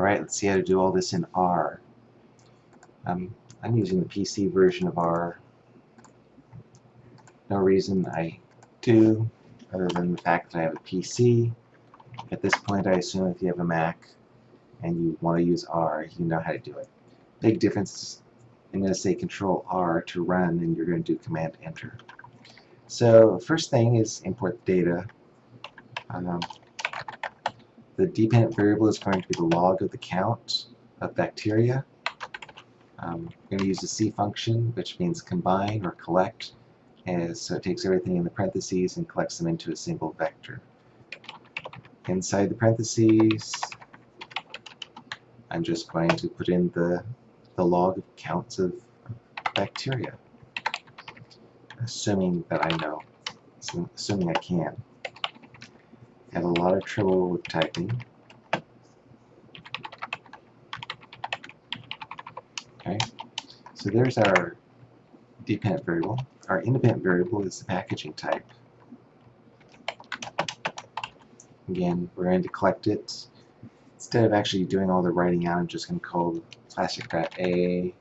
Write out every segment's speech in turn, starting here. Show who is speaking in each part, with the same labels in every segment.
Speaker 1: Alright, let's see how to do all this in R. Um, I'm using the PC version of R. No reason I do, other than the fact that I have a PC. At this point, I assume if you have a Mac and you want to use R, you know how to do it. Big difference, I'm going to say Control R to run, and you're going to do Command Enter. So first thing is import data. Um, the dependent variable is going to be the log of the count of bacteria. Um, I'm going to use the C function, which means combine or collect, as so it takes everything in the parentheses and collects them into a single vector. Inside the parentheses, I'm just going to put in the, the log of counts of bacteria, assuming that I know, assuming I can have a lot of trouble with typing. Okay, so there's our dependent variable. Our independent variable is the packaging type. Again, we're going to collect it. Instead of actually doing all the writing out, I'm just going to call plastic wrap A,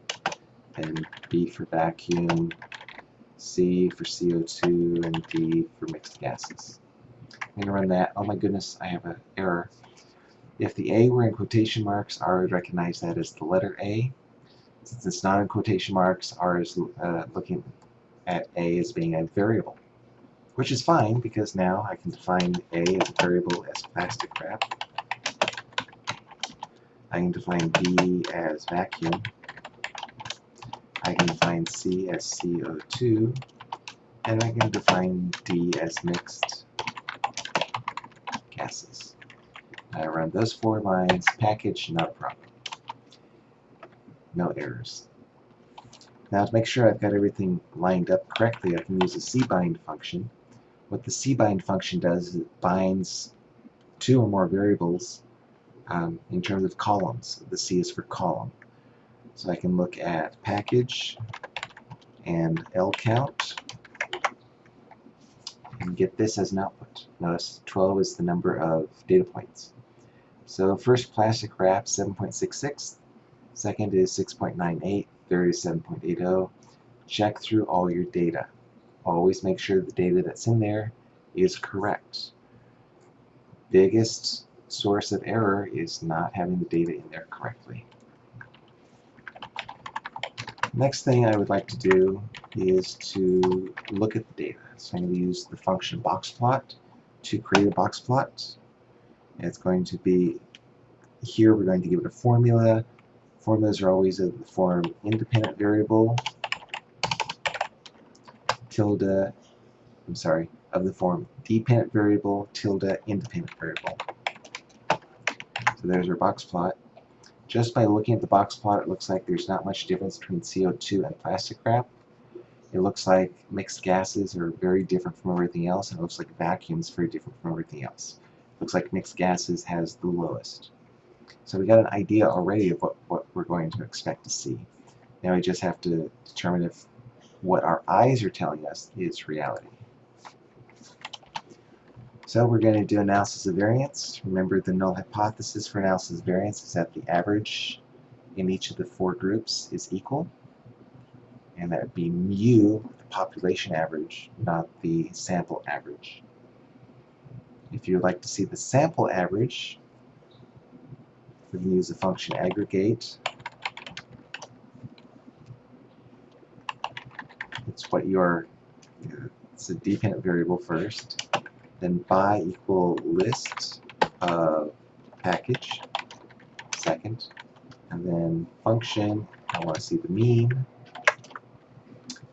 Speaker 1: and B for vacuum, C for CO2, and D for mixed gases. I'm going to run that. Oh my goodness, I have an error. If the A were in quotation marks, R would recognize that as the letter A. Since it's not in quotation marks, R is uh, looking at A as being a variable. Which is fine, because now I can define A as a variable as plastic wrap. I can define B as vacuum. I can define C as CO2. And I can define D as mixed I run those four lines, package, not problem. No errors. Now to make sure I've got everything lined up correctly, I can use a cbind function. What the cbind function does is it binds two or more variables um, in terms of columns. The C is for column. So I can look at package and L count and get this as an output. Notice 12 is the number of data points. So first plastic wrap 7.66, second is 6.98, third is 7.80. Check through all your data. Always make sure the data that's in there is correct. Biggest source of error is not having the data in there correctly. Next thing I would like to do is to look at the data. So I'm going to use the function boxplot to create a boxplot. It's going to be here we're going to give it a formula. Formulas are always of the form independent variable tilde I'm sorry of the form dependent variable tilde independent variable. So there's our box plot. Just by looking at the box plot, it looks like there's not much difference between CO2 and plastic wrap. It looks like mixed gases are very different from everything else, and it looks like vacuum is very different from everything else. It looks like mixed gases has the lowest. So we got an idea already of what, what we're going to expect to see. Now we just have to determine if what our eyes are telling us is reality. So we're going to do analysis of variance. Remember the null hypothesis for analysis of variance is that the average in each of the four groups is equal. And that would be mu, the population average, not the sample average. If you would like to see the sample average, we can use the function aggregate. It's what your, it's a dependent variable first then by equal list of package second and then function. I want to see the mean.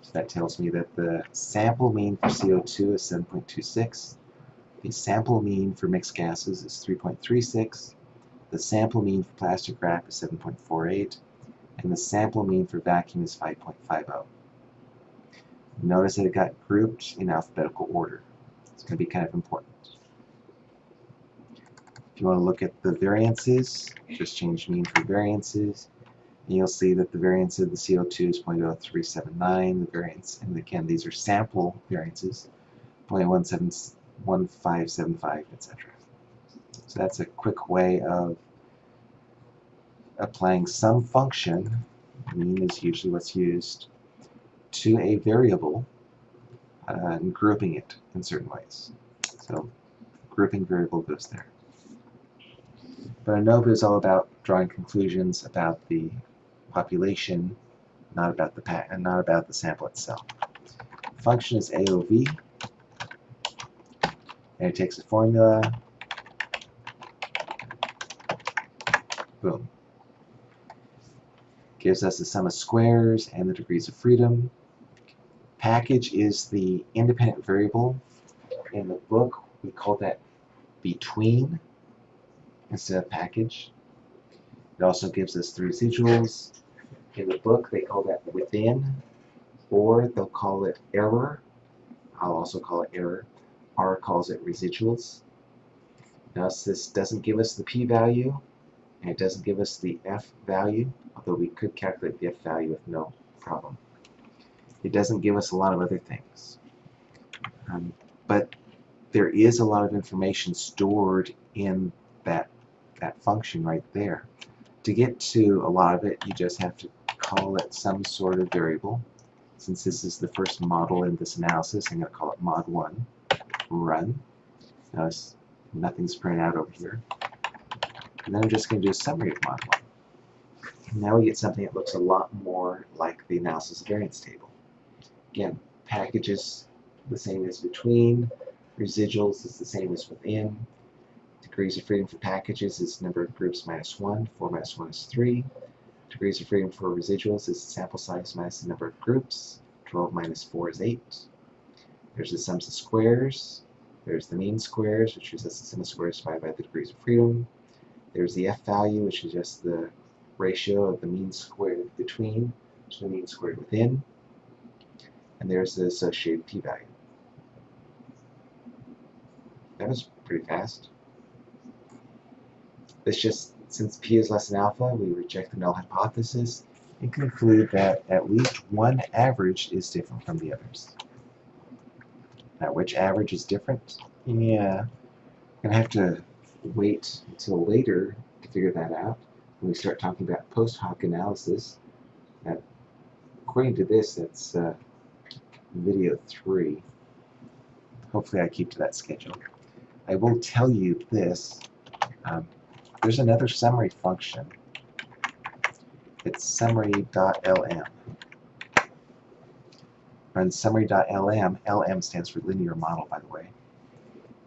Speaker 1: So that tells me that the sample mean for CO2 is 7.26 the sample mean for mixed gases is 3.36 the sample mean for plastic wrap is 7.48 and the sample mean for vacuum is 5.50 notice that it got grouped in alphabetical order going to be kind of important. If you want to look at the variances, just change mean for variances, and you'll see that the variance of the CO2 is 0.0379, the variance, and again, these are sample variances, 0.1575, etc. So that's a quick way of applying some function, mean is usually what's used, to a variable and grouping it in certain ways. So grouping variable goes there. But ANOVA is all about drawing conclusions about the population, not about the pack, and not about the sample itself. Function is AOV, and it takes a formula. Boom. Gives us the sum of squares and the degrees of freedom. Package is the independent variable. In the book, we call that between instead of package. It also gives us the residuals. In the book, they call that within, or they'll call it error. I'll also call it error. R calls it residuals. Notice this doesn't give us the p-value, and it doesn't give us the f value, although we could calculate the f value with no problem. It doesn't give us a lot of other things. Um, but there is a lot of information stored in that that function right there. To get to a lot of it, you just have to call it some sort of variable. Since this is the first model in this analysis, I'm going to call it mod1. Run. Notice nothing's printed out over here. And then I'm just going to do a summary of mod1. Now we get something that looks a lot more like the analysis variance table. Again, packages the same as between, residuals is the same as within, Degrees of freedom for packages is number of groups minus 1. 4 minus 1 is 3. Degrees of freedom for residuals is sample size minus the number of groups. 12 minus 4 is 8. There's the sums of squares. There's the mean squares, which is just the sum of squares divided by the degrees of freedom. There's the f value, which is just the ratio of the mean squared between to the mean squared within. And there's the associated p-value. That was pretty fast. This just, since p is less than alpha, we reject the null hypothesis and conclude that at least one average is different from the others. Now, which average is different? Yeah, I'm going to have to wait until later to figure that out when we start talking about post hoc analysis. That, according to this, that's uh, video 3. Hopefully I keep to that schedule. I will tell you this. Um, there's another summary function. It's summary.lm. Run summary.lm. LM stands for linear model, by the way.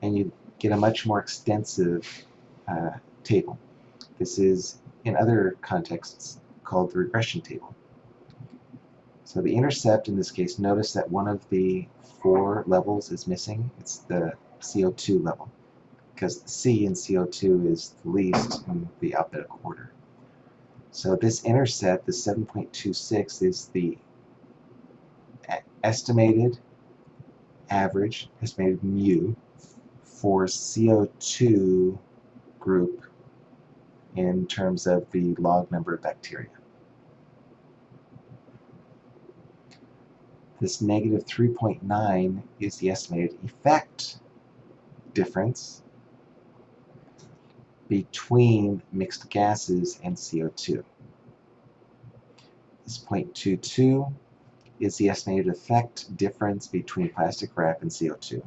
Speaker 1: And you get a much more extensive uh, table. This is, in other contexts, called the regression table. So the intercept, in this case, notice that one of the four levels is missing. It's the CO2 level because C in CO2 is the least in the alphabetical order. So this intercept, the 7.26, is the estimated average, estimated mu, for CO2 group in terms of the log number of bacteria. This negative 3.9 is the estimated effect difference between mixed gases and CO2. This 0.22 is the estimated effect difference between plastic wrap and CO2.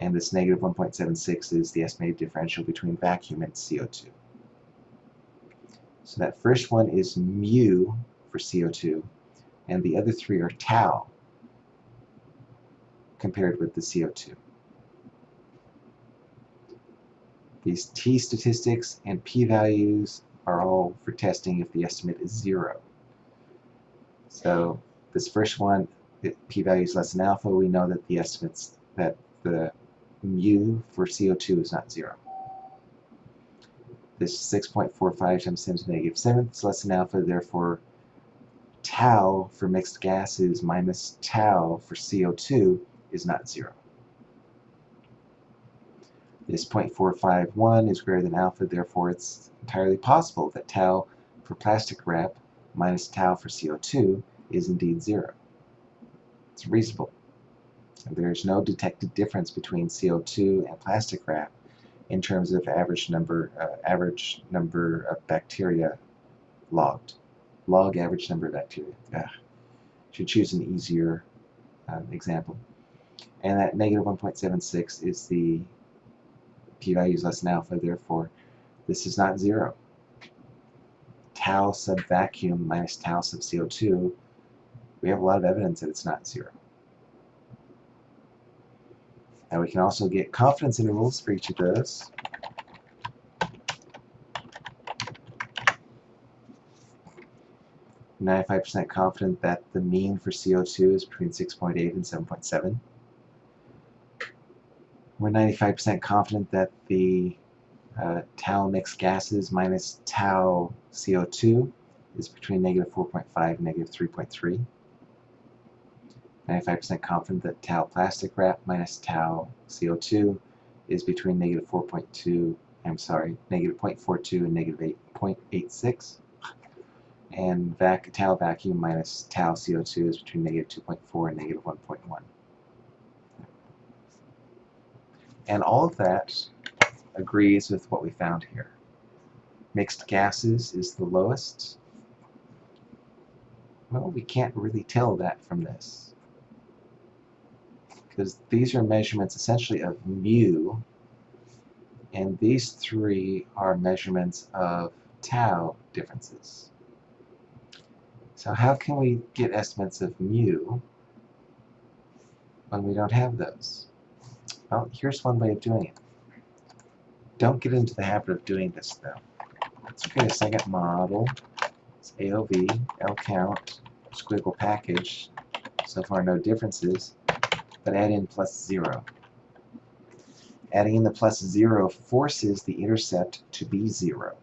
Speaker 1: And this negative 1.76 is the estimated differential between vacuum and CO2. So that first one is mu for CO2, and the other three are tau compared with the CO2. These t statistics and p-values are all for testing if the estimate is zero. So this first one, p-value is less than alpha, we know that the estimates that the mu for CO2 is not zero. This 6.45 times 10 to the negative 7 is less than alpha, therefore tau for mixed gases minus tau for CO2 is not zero. This 0.451 is greater than alpha, therefore it's entirely possible that tau for plastic wrap minus tau for CO2 is indeed zero. It's reasonable. There is no detected difference between CO2 and plastic wrap in terms of average number uh, average number of bacteria logged. Log average number of bacteria. Ugh. Should choose an easier um, example. And that negative 1.76 is the p-value is less than alpha, therefore this is not zero. Tau sub vacuum minus tau sub CO2, we have a lot of evidence that it's not zero. And we can also get confidence intervals for each of those. Ninety-five percent confident that the mean for CO2 is between 6.8 and 7.7. We're 95% confident that the uh, tau mixed gases minus tau CO2 is between negative 4.5 and negative 3.3. 95% confident that tau plastic wrap minus tau CO2 is between negative 4.2, I'm sorry, negative 0.42 and negative 8.86. And vac tau vacuum minus tau CO2 is between negative 2.4 and negative 1.1. And all of that agrees with what we found here. Mixed gases is the lowest. Well, we can't really tell that from this. Because these are measurements essentially of mu, and these three are measurements of tau differences. So how can we get estimates of mu when we don't have those? Well, here's one way of doing it. Don't get into the habit of doing this, though. Let's create a second model. It's AOV, L count, squiggle package. So far, no differences, but add in plus zero. Adding in the plus zero forces the intercept to be zero.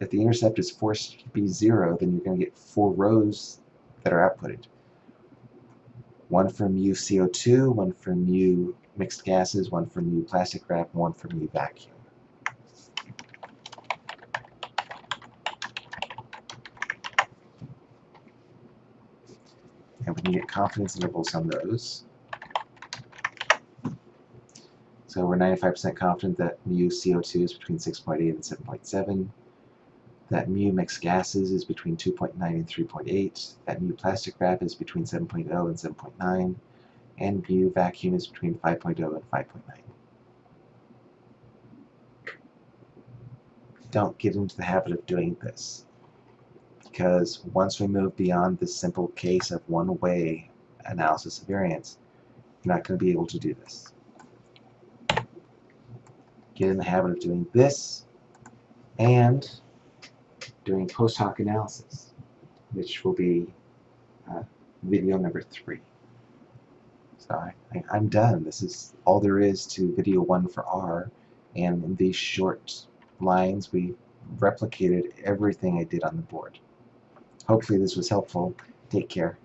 Speaker 1: If the intercept is forced to be zero, then you're going to get four rows that are outputted one from mu CO2, one for mu mixed gases, one for mu plastic wrap, one for mu vacuum. And we can get confidence intervals on those. So we're 95% confident that mu CO2 is between 6.8 and 7.7 that mu mixed gases is between 2.9 and 3.8, that mu plastic wrap is between 7.0 and 7.9, and mu vacuum is between 5.0 and 5.9. Don't get into the habit of doing this, because once we move beyond this simple case of one-way analysis of variance, you're not going to be able to do this. Get in the habit of doing this, and doing post hoc analysis, which will be uh, video number three. So I, I, am done. This is all there is to video one for R, and in these short lines we replicated everything I did on the board. Hopefully this was helpful. Take care.